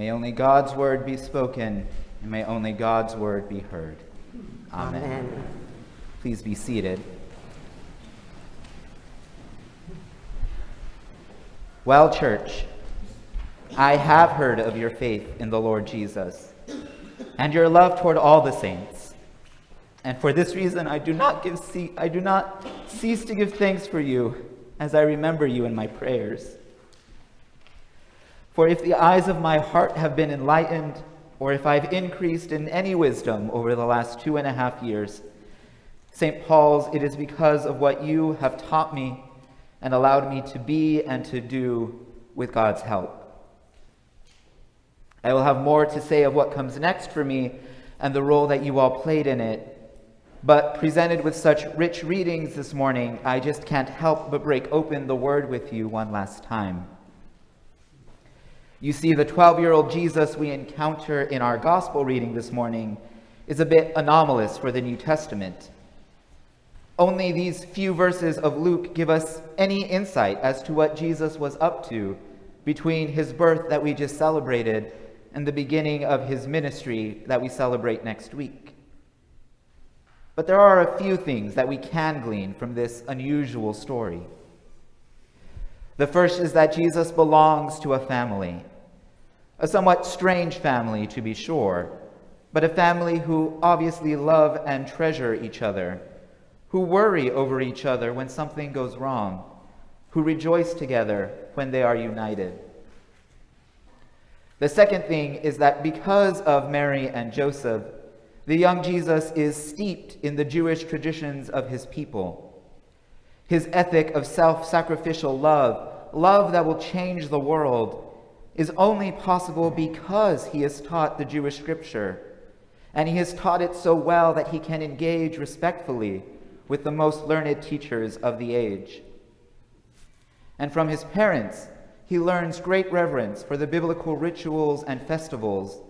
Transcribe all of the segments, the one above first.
May only God's word be spoken, and may only God's word be heard. Amen. Amen. Please be seated. Well, church, I have heard of your faith in the Lord Jesus and your love toward all the saints. And for this reason, I do not, give I do not cease to give thanks for you as I remember you in my prayers. For if the eyes of my heart have been enlightened, or if I've increased in any wisdom over the last two and a half years, St. Paul's, it is because of what you have taught me and allowed me to be and to do with God's help. I will have more to say of what comes next for me and the role that you all played in it. But presented with such rich readings this morning, I just can't help but break open the Word with you one last time. You see, the 12 year old Jesus we encounter in our gospel reading this morning is a bit anomalous for the New Testament. Only these few verses of Luke give us any insight as to what Jesus was up to between his birth that we just celebrated and the beginning of his ministry that we celebrate next week. But there are a few things that we can glean from this unusual story. The first is that Jesus belongs to a family, a somewhat strange family to be sure, but a family who obviously love and treasure each other, who worry over each other when something goes wrong, who rejoice together when they are united. The second thing is that because of Mary and Joseph, the young Jesus is steeped in the Jewish traditions of his people. His ethic of self sacrificial love, love that will change the world, is only possible because he has taught the Jewish scripture. And he has taught it so well that he can engage respectfully with the most learned teachers of the age. And from his parents, he learns great reverence for the biblical rituals and festivals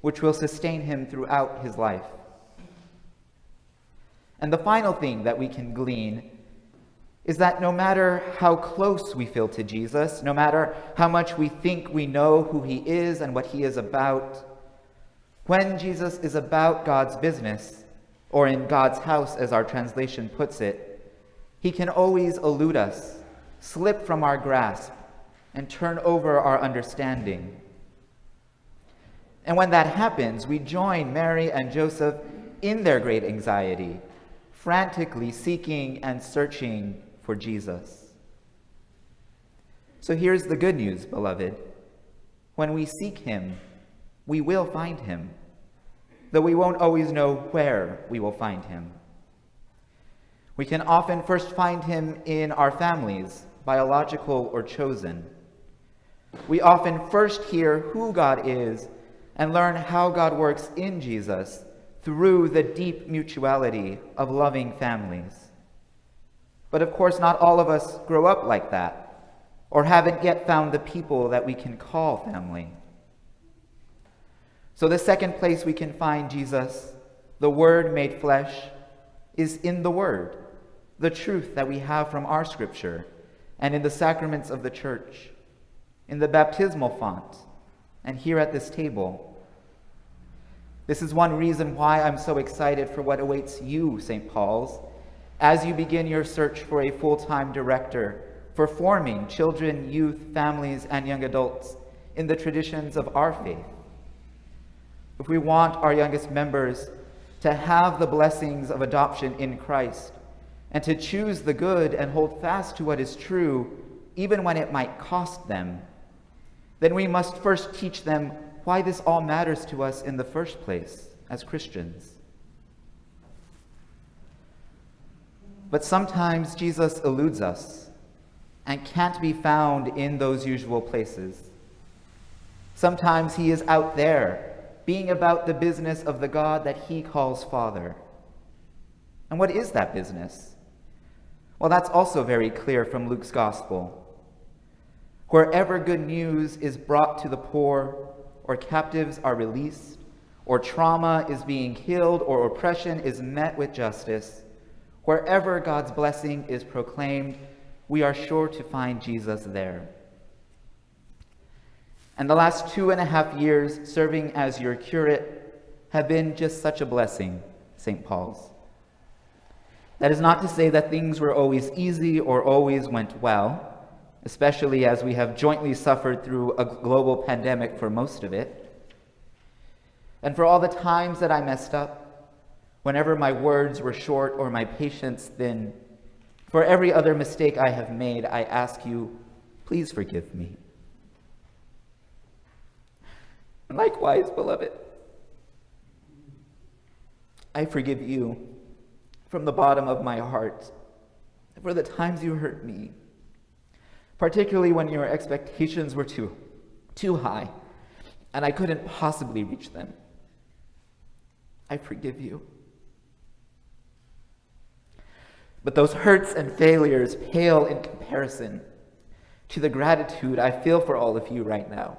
which will sustain him throughout his life. And the final thing that we can glean is that no matter how close we feel to Jesus, no matter how much we think we know who he is and what he is about, when Jesus is about God's business, or in God's house as our translation puts it, he can always elude us, slip from our grasp, and turn over our understanding. And when that happens, we join Mary and Joseph in their great anxiety, frantically seeking and searching for Jesus. So here's the good news, beloved. When we seek him, we will find him, though we won't always know where we will find him. We can often first find him in our families, biological or chosen. We often first hear who God is and learn how God works in Jesus through the deep mutuality of loving families. But of course, not all of us grow up like that or haven't yet found the people that we can call family. So, the second place we can find Jesus, the Word made flesh, is in the Word, the truth that we have from our Scripture, and in the sacraments of the Church in the baptismal font, and here at this table. This is one reason why I'm so excited for what awaits you, St. Paul's, as you begin your search for a full-time director for forming children, youth, families, and young adults in the traditions of our faith. If we want our youngest members to have the blessings of adoption in Christ and to choose the good and hold fast to what is true, even when it might cost them, then we must first teach them why this all matters to us in the first place as Christians. But sometimes Jesus eludes us and can't be found in those usual places. Sometimes he is out there, being about the business of the God that he calls Father. And what is that business? Well, that's also very clear from Luke's Gospel. Wherever good news is brought to the poor, or captives are released, or trauma is being healed, or oppression is met with justice, wherever God's blessing is proclaimed, we are sure to find Jesus there. And the last two and a half years serving as your curate have been just such a blessing, St. Paul's. That is not to say that things were always easy or always went well, especially as we have jointly suffered through a global pandemic for most of it. And for all the times that I messed up, whenever my words were short or my patience thin, for every other mistake I have made, I ask you, please forgive me. Likewise, beloved, I forgive you from the bottom of my heart for the times you hurt me, particularly when your expectations were too, too high and I couldn't possibly reach them. I forgive you. But those hurts and failures pale in comparison to the gratitude I feel for all of you right now.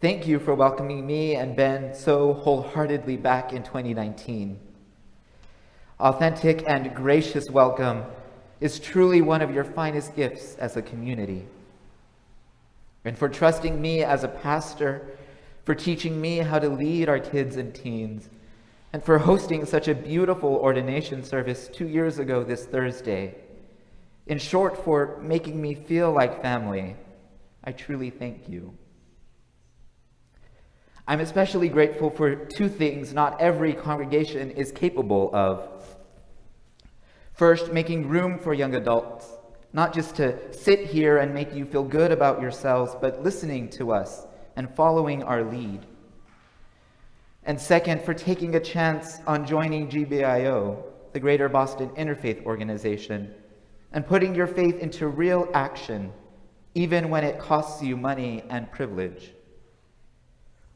Thank you for welcoming me and Ben so wholeheartedly back in 2019. Authentic and gracious welcome is truly one of your finest gifts as a community. And for trusting me as a pastor, for teaching me how to lead our kids and teens, and for hosting such a beautiful ordination service two years ago this Thursday. In short, for making me feel like family, I truly thank you. I'm especially grateful for two things not every congregation is capable of. First, making room for young adults, not just to sit here and make you feel good about yourselves, but listening to us and following our lead. And second, for taking a chance on joining GBIO, the Greater Boston Interfaith Organization, and putting your faith into real action, even when it costs you money and privilege.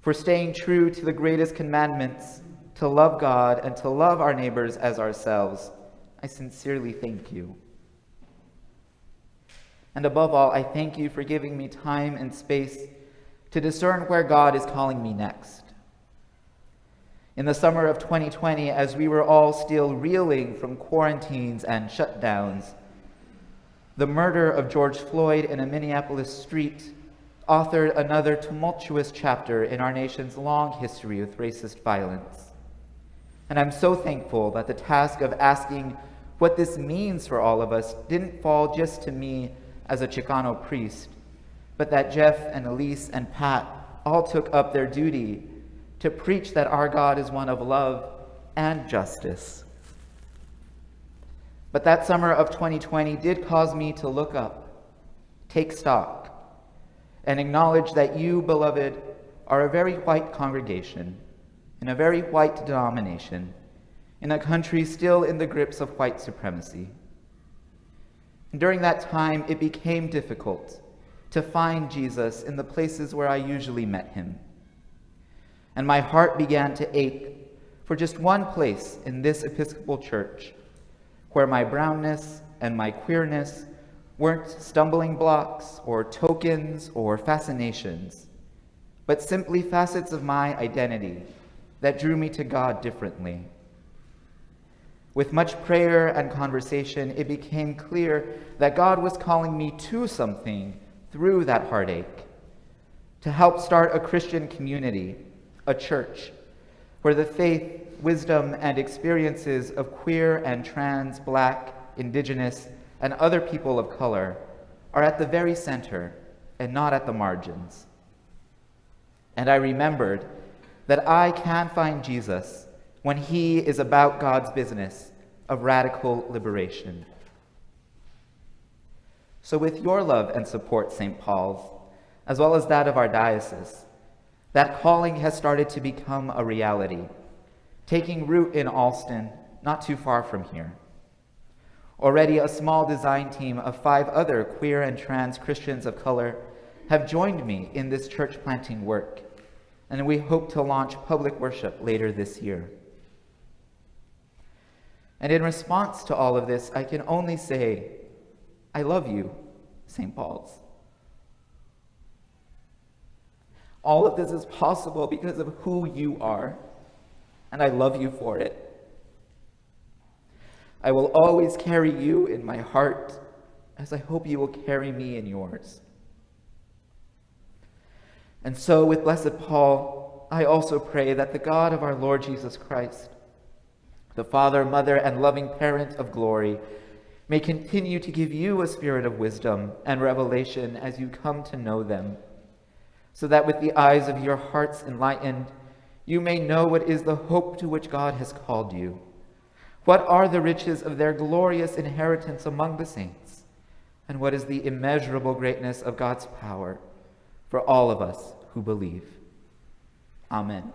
For staying true to the greatest commandments, to love God and to love our neighbors as ourselves, I sincerely thank you. And above all, I thank you for giving me time and space to discern where God is calling me next. In the summer of 2020, as we were all still reeling from quarantines and shutdowns, the murder of George Floyd in a Minneapolis street authored another tumultuous chapter in our nation's long history with racist violence. And I'm so thankful that the task of asking what this means for all of us didn't fall just to me as a Chicano priest, but that Jeff and Elise and Pat all took up their duty to preach that our God is one of love and justice. But that summer of 2020 did cause me to look up, take stock, and acknowledge that you, beloved, are a very white congregation in a very white denomination in a country still in the grips of white supremacy. And during that time, it became difficult to find Jesus in the places where I usually met him. And my heart began to ache for just one place in this Episcopal church where my brownness and my queerness weren't stumbling blocks or tokens or fascinations, but simply facets of my identity that drew me to God differently. With much prayer and conversation, it became clear that God was calling me to something through that heartache, to help start a Christian community, a church, where the faith, wisdom, and experiences of queer and trans, black, indigenous, and other people of color are at the very center and not at the margins. And I remembered that I can find Jesus when he is about God's business of radical liberation. So, with your love and support, St. Paul's, as well as that of our diocese, that calling has started to become a reality, taking root in Allston, not too far from here. Already, a small design team of five other queer and trans Christians of color have joined me in this church planting work, and we hope to launch public worship later this year. And in response to all of this, I can only say, I love you, St. Paul's. All of this is possible because of who you are, and I love you for it. I will always carry you in my heart, as I hope you will carry me in yours. And so, with Blessed Paul, I also pray that the God of our Lord Jesus Christ, the Father, Mother, and loving Parent of glory, may continue to give you a spirit of wisdom and revelation as you come to know them, so that with the eyes of your hearts enlightened, you may know what is the hope to which God has called you. What are the riches of their glorious inheritance among the saints? And what is the immeasurable greatness of God's power for all of us who believe? Amen.